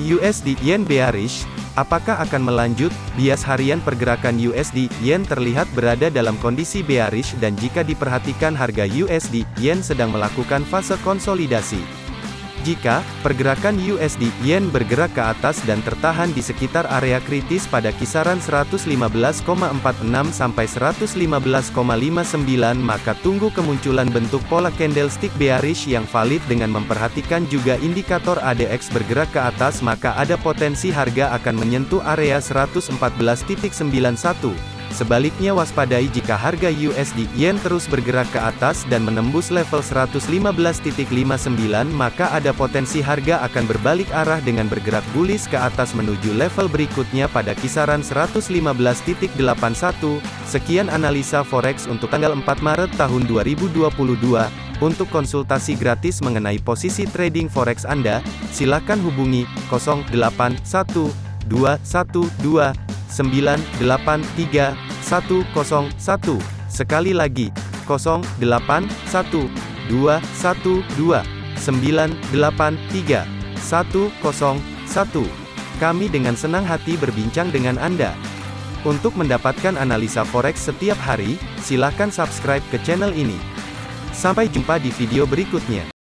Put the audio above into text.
USD Yen bearish, apakah akan melanjut? Bias harian pergerakan USD Yen terlihat berada dalam kondisi bearish dan jika diperhatikan harga USD Yen sedang melakukan fase konsolidasi. Jika pergerakan USD Yen bergerak ke atas dan tertahan di sekitar area kritis pada kisaran 115,46 sampai 115,59 maka tunggu kemunculan bentuk pola candlestick bearish yang valid dengan memperhatikan juga indikator ADX bergerak ke atas maka ada potensi harga akan menyentuh area 114.91 Sebaliknya waspadai jika harga USD Yen terus bergerak ke atas dan menembus level 115.59 maka ada potensi harga akan berbalik arah dengan bergerak bullish ke atas menuju level berikutnya pada kisaran 115.81. Sekian analisa forex untuk tanggal 4 Maret tahun 2022. Untuk konsultasi gratis mengenai posisi trading forex Anda, silakan hubungi 081212 983 101. Sekali lagi, 081 212 983 101. Kami dengan senang hati berbincang dengan Anda. Untuk mendapatkan analisa forex setiap hari, silakan subscribe ke channel ini. Sampai jumpa di video berikutnya.